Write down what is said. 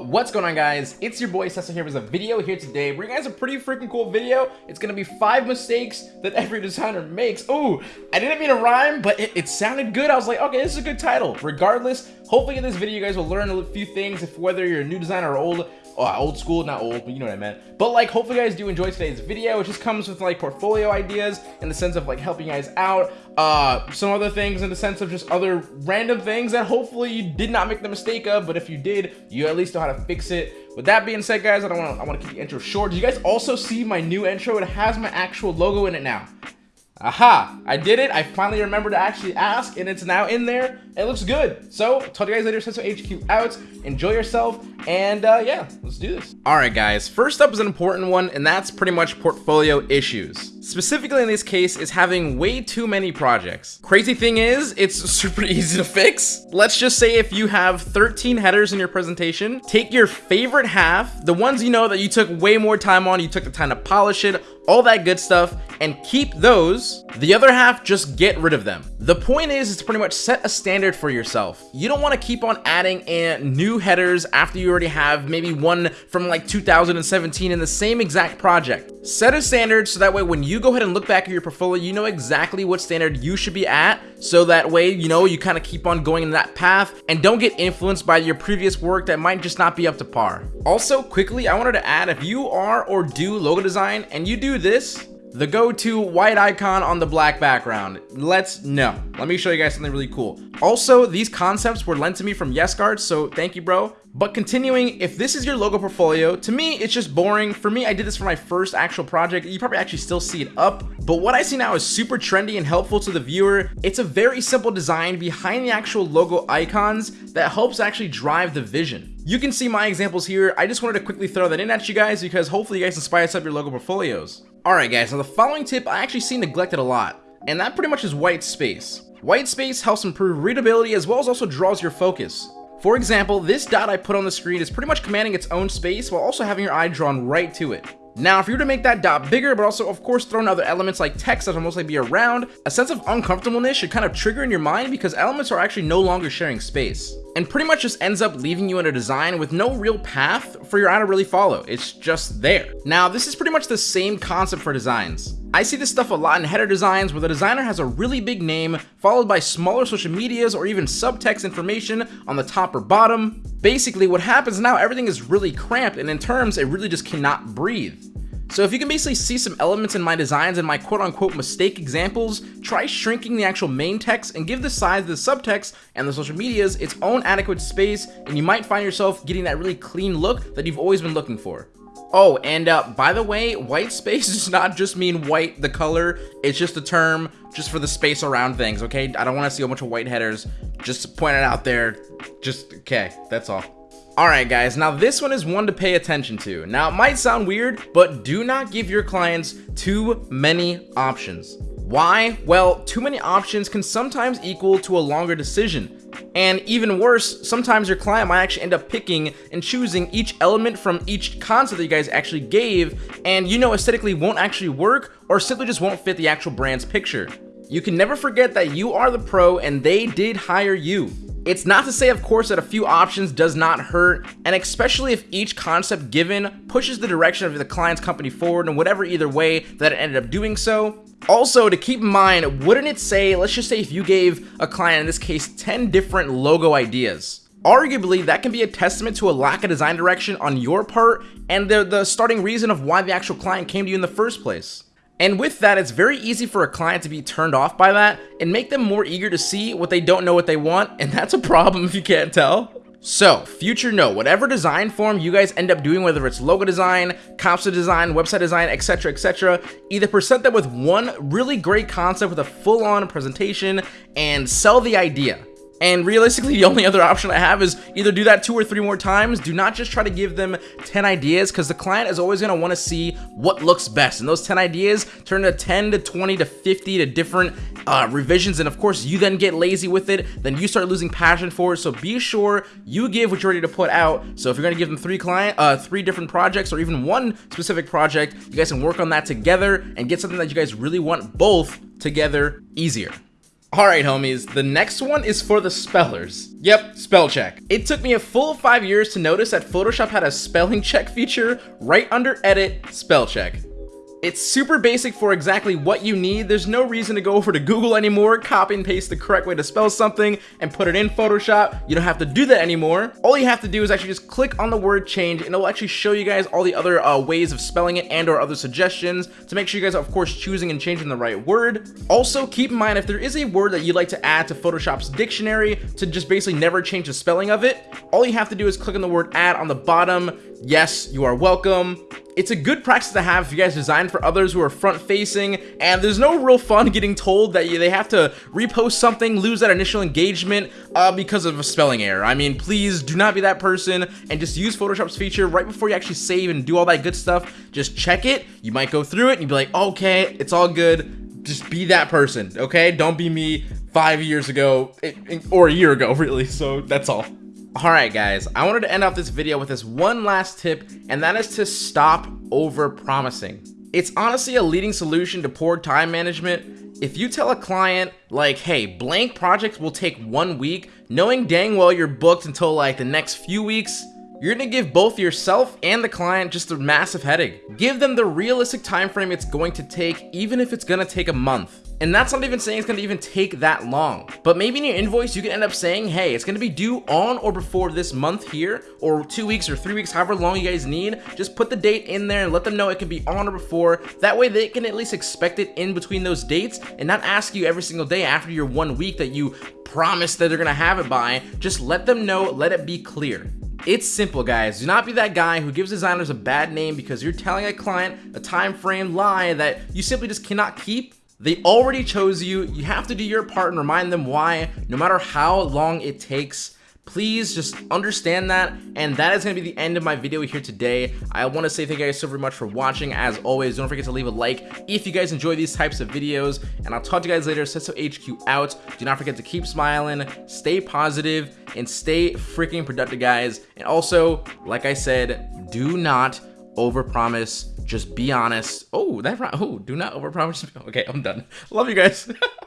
What's going on guys? It's your boy Cecil here with a video here today. Bring you guys a pretty freaking cool video. It's gonna be five mistakes that every designer makes. oh I didn't mean to rhyme, but it, it sounded good. I was like, okay, this is a good title. Regardless, hopefully in this video you guys will learn a few things if whether you're a new designer or old oh, old school, not old, but you know what I meant. But like, hopefully you guys do enjoy today's video. It just comes with like portfolio ideas in the sense of like helping you guys out. Uh, some other things in the sense of just other random things that hopefully you did not make the mistake of, but if you did, you at least know how to fix it. With that being said, guys, I don't want to. I want to keep the intro short. Do you guys also see my new intro? It has my actual logo in it now. Aha, I did it. I finally remembered to actually ask and it's now in there. It looks good. So, talk to you guys later. Senso HQ out. Enjoy yourself. And uh, yeah, let's do this. All right, guys. First up is an important one, and that's pretty much portfolio issues. Specifically in this case is having way too many projects. Crazy thing is, it's super easy to fix. Let's just say if you have 13 headers in your presentation, take your favorite half, the ones you know that you took way more time on, you took the time to polish it, all that good stuff, and keep those. The other half, just get rid of them. The point is, to pretty much set a standard for yourself. You don't want to keep on adding in new headers after you already have maybe one from like 2017 in the same exact project. Set a standard so that way when you go ahead and look back at your portfolio, you know exactly what standard you should be at. So that way, you know, you kind of keep on going in that path and don't get influenced by your previous work that might just not be up to par. Also, quickly, I wanted to add if you are or do logo design and you do this, the go-to white icon on the black background. Let's know. Let me show you guys something really cool. Also, these concepts were lent to me from YesGuard, so thank you, bro. But continuing, if this is your logo portfolio, to me, it's just boring. For me, I did this for my first actual project. You probably actually still see it up. But what I see now is super trendy and helpful to the viewer. It's a very simple design behind the actual logo icons that helps actually drive the vision. You can see my examples here. I just wanted to quickly throw that in at you guys because hopefully you guys inspire up your logo portfolios. Alright guys, now the following tip I actually see neglected a lot, and that pretty much is white space. White space helps improve readability as well as also draws your focus. For example, this dot I put on the screen is pretty much commanding its own space while also having your eye drawn right to it. Now, if you were to make that dot bigger, but also, of course, throw in other elements like text that will mostly be around, a sense of uncomfortableness should kind of trigger in your mind because elements are actually no longer sharing space. And pretty much just ends up leaving you in a design with no real path for your eye to really follow. It's just there. Now, this is pretty much the same concept for designs. I see this stuff a lot in header designs where the designer has a really big name followed by smaller social medias or even subtext information on the top or bottom. Basically what happens now everything is really cramped and in terms it really just cannot breathe. So if you can basically see some elements in my designs and my quote-unquote mistake examples, try shrinking the actual main text and give the size of the subtext and the social medias its own adequate space and you might find yourself getting that really clean look that you've always been looking for. Oh, and uh, by the way, white space does not just mean white, the color. It's just a term just for the space around things, okay? I don't want to see a bunch of white headers. Just point it out there. Just, okay, that's all. Alright guys, now this one is one to pay attention to. Now it might sound weird, but do not give your clients too many options. Why? Well, too many options can sometimes equal to a longer decision. And even worse, sometimes your client might actually end up picking and choosing each element from each concept that you guys actually gave, and you know aesthetically won't actually work or simply just won't fit the actual brand's picture. You can never forget that you are the pro and they did hire you. It's not to say, of course, that a few options does not hurt, and especially if each concept given pushes the direction of the client's company forward in whatever either way that it ended up doing so. Also, to keep in mind, wouldn't it say, let's just say if you gave a client, in this case, 10 different logo ideas, arguably that can be a testament to a lack of design direction on your part and the, the starting reason of why the actual client came to you in the first place. And with that, it's very easy for a client to be turned off by that and make them more eager to see what they don't know what they want, and that's a problem if you can't tell. So, future note, whatever design form you guys end up doing, whether it's logo design, concept design, website design, etc, etc, either present them with one really great concept with a full-on presentation and sell the idea. And realistically, the only other option I have is either do that two or three more times. Do not just try to give them 10 ideas because the client is always going to want to see what looks best. And those 10 ideas turn to 10 to 20 to 50 to different uh, revisions. And of course, you then get lazy with it. Then you start losing passion for it. So be sure you give what you're ready to put out. So if you're going to give them three client, uh, three different projects or even one specific project, you guys can work on that together and get something that you guys really want both together easier. Alright homies, the next one is for the spellers. Yep, spell check. It took me a full five years to notice that Photoshop had a spelling check feature right under edit, spell check. It's super basic for exactly what you need. There's no reason to go over to Google anymore, copy and paste the correct way to spell something and put it in Photoshop. You don't have to do that anymore. All you have to do is actually just click on the word change and it will actually show you guys all the other uh, ways of spelling it and or other suggestions to make sure you guys are of course choosing and changing the right word. Also keep in mind if there is a word that you'd like to add to Photoshop's dictionary to just basically never change the spelling of it, all you have to do is click on the word add on the bottom. Yes, you are welcome. It's a good practice to have if you guys design for others who are front facing and there's no real fun getting told that they have to repost something, lose that initial engagement uh, because of a spelling error. I mean, please do not be that person and just use Photoshop's feature right before you actually save and do all that good stuff. Just check it. You might go through it and you'd be like, okay, it's all good. Just be that person, okay? Don't be me five years ago or a year ago, really. So that's all. Alright guys, I wanted to end off this video with this one last tip, and that is to stop over promising. It's honestly a leading solution to poor time management. If you tell a client, like, hey, blank projects will take one week, knowing dang well you're booked until like the next few weeks, you're gonna give both yourself and the client just a massive headache. Give them the realistic time frame it's going to take, even if it's gonna take a month. And that's not even saying it's gonna even take that long. But maybe in your invoice, you can end up saying, hey, it's gonna be due on or before this month here, or two weeks or three weeks, however long you guys need. Just put the date in there and let them know it can be on or before. That way they can at least expect it in between those dates and not ask you every single day after your one week that you promise that they're gonna have it by. Just let them know, let it be clear. It's simple, guys. Do not be that guy who gives designers a bad name because you're telling a client a time frame lie that you simply just cannot keep they already chose you. You have to do your part and remind them why, no matter how long it takes. Please just understand that. And that is going to be the end of my video here today. I want to say thank you guys so very much for watching. As always, don't forget to leave a like if you guys enjoy these types of videos. And I'll talk to you guys later. Sesso HQ out. Do not forget to keep smiling, stay positive, and stay freaking productive, guys. And also, like I said, do not overpromise just be honest. Oh, that oh, do not overpromise. Okay, I'm done. Love you guys.